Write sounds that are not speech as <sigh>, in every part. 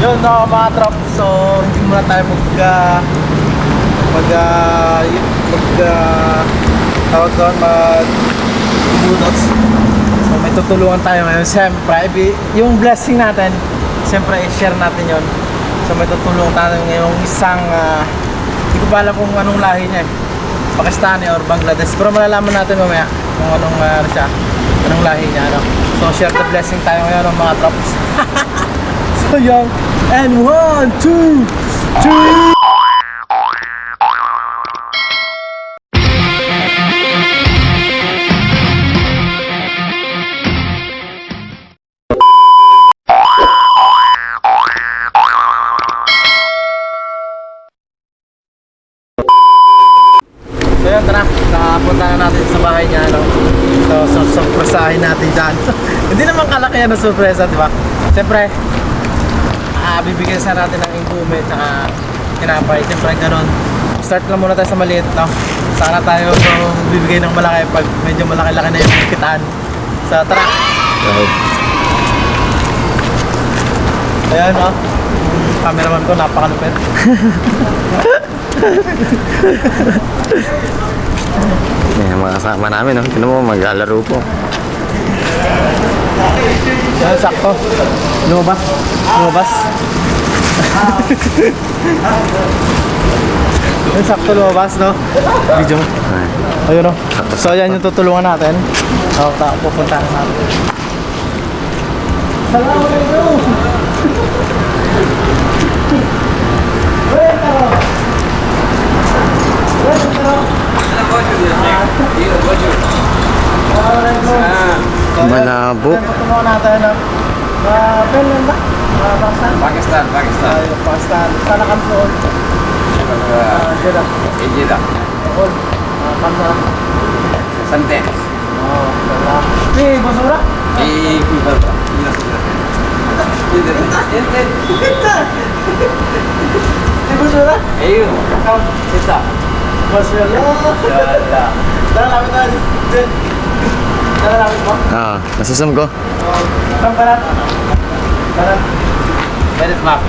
Yun no, mga trop. So, hindi muna tayo mag... Uh, mag... Uh, mag... Uh, tawag doon, mag... budots. So, may tutulungan tayo ngayon. Siyempre, yung blessing natin, siyempre, i-share natin yon So, may tutulungan tayo ngayong isang... Uh, hindi ko pa alam kung anong lahi niya eh. Pakistani or Bangladesh. Pero malalaman natin mamaya kung anong uh, siya, anong lahi niya. Ano. So, share the blessing tayo ngayon ng mga trops. <laughs> so, yun. And one, two, three. So na natin dyan. Hindi naman kalaki yan ng surpresa, di ba? Siyempre, ah bibigyan sa natin ng ingume tsaka kinapay. Siyempre, ganun. Start lang muna tayo sa maliit, no? Sana tayo so, bibigay ng malaki pag medyo malaki-laki na yung kitaan. So, tara. Ayan, no? Yung Cameraman ko, napakalupit. <laughs> Yan ang mga kasama namin, no? Tignan mo, maglalaro po. Yan, sakto. Lumabas. Lumabas. <laughs> Yan, sakto lumabas, no? Video mo. Ay. Ayun, no? So, yan yung tutulungan natin. So, ta pupuntahan natin. Salamat alaikum! Malabo. Yan, tutulungan natin, no? Uh, Finland ba? Uh, Pakistan? Pakistan, Pakistan. Tayo, Pakistan. Sana kami doon. Ah, Jeddah. Jeddah. Doon. Ah, Kamsa. Santen. Oh, wala. Eh, basura? Eh, berapa? Ini Eh, basura? Ayo, kau sisa. Basura. Ya, Tara, lapit tayo. Diyan. Tara, lapit mo. Ah, nasusum ko. Oh, Tam kanan. Kanan. Where is map?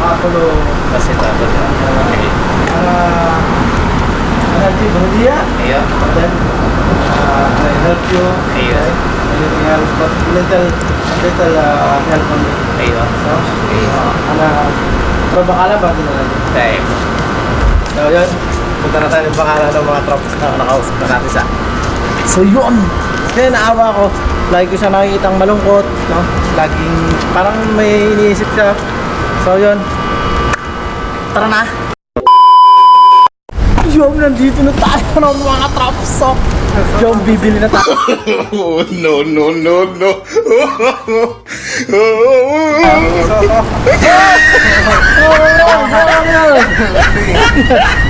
Ah, tulo. Basta ito, basta. Ah, energy Bahudia. Ayo. Then, uh, I help you. Ayo. Anything else, but little, little uh, help on me. Ayo. So, Ayo. Ana, pero bakala ba din na Time. So yun, punta na tayo ng pangalan ng mga trops na nakausap na natin sa So yun! Kaya naawa ko, lagi ko siya nakikitang malungkot, no? Laging parang may iniisip siya. So yun, tara na! Yun, nandito na tayo <laughs> ng mga trops. So, yung bibili na tayo. Oh, <laughs> no, no, no, no. <laughs>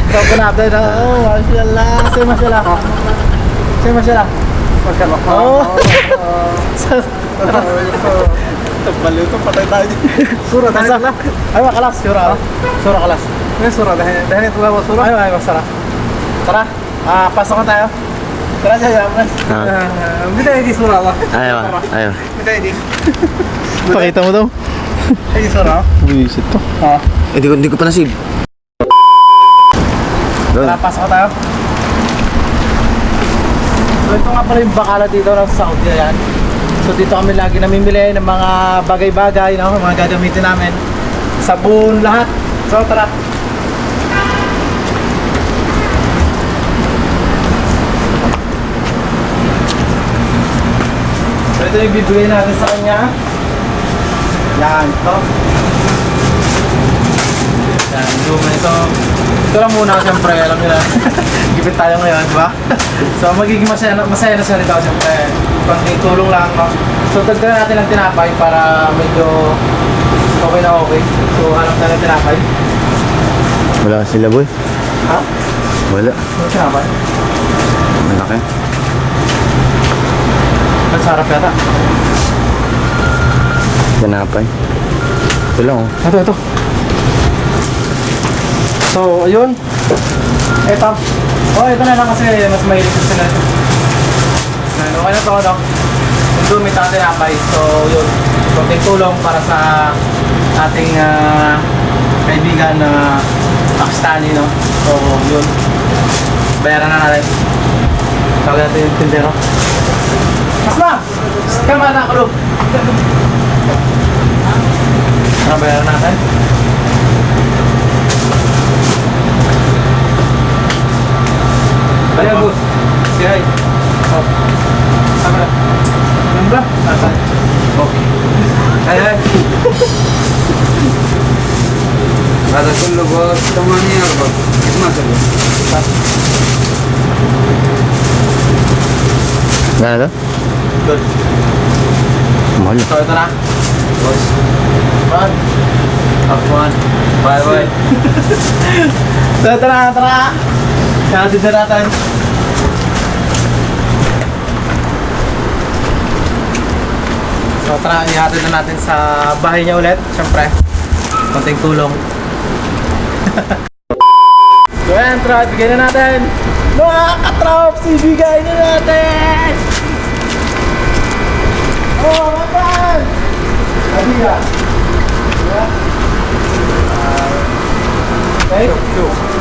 Bago natin, oh, mashallah. Say mashallah. Say mashallah. Mashallah. Oh. Baliw to, patay tayo. Sura dahil sila. Ay, makalas. Sura. Sura kalas. May sura dahil dahil ito lang sura. Ay, ay, masara. Tara. Ah, pasok na tayo. Tara siya, yaman. Ah. Bida hindi sura ba? Ayaw, ayaw. Bida hindi. Pakita mo daw. Hindi sura. Buisit to. Ah. Eh, di ko, di ko pa nasib. Doon. Tara, pasok na tayo. So ito nga pala yung bakala dito ng Saudi yan. So dito kami lagi namimili ng mga bagay-bagay, no? mga gagamitin namin. Sabon, lahat. So tara. So ito yung bibigay natin sa kanya. Yan, ito. Yan, luma ito. Ito lang muna, siyempre, alam na. <laughs> Gipit tayo ngayon, di ba? <laughs> so, magiging masaya, na- masaya na siya rito, siyempre. Konting tulong lang, no? So, tagdagan natin ng tinapay para medyo okay na okay. So, hanap na ng tinapay. Wala sila, boy. Ha? Wala. Ano tinapay? Malaki. Ang sarap yata. Ganapay. Ito lang, oh. Ito, ito. So, ayun. Ito. Oh, ito na lang kasi mas mahilig sa sila. Ayan, Okay na to, no? Yung dumi sa tinapay. So, yun. Konting tulong para sa ating ah, kaibigan na Pakistani, no? So, yun. Bayaran na natin. Tawag natin yung tindero. Asma! Kama na ako. Ano bayaran natin? Balik, boss. Say hi. Oh. Sama na. Ano ba? Nasaan? Okay. Hi, hi. बस कमाने और बस कितना चाहिए गाना था मौज तो इतना बस बस अफवान बाय बाय तो इतना इतना यहाँ से इधर आता ihatid na natin sa bahay niya ulit. Siyempre, konting tulong so, yan, tara, bigyan na natin. Mga katrops, ibigay na natin! Oh, mapan! Adiga. Yeah. Uh, okay.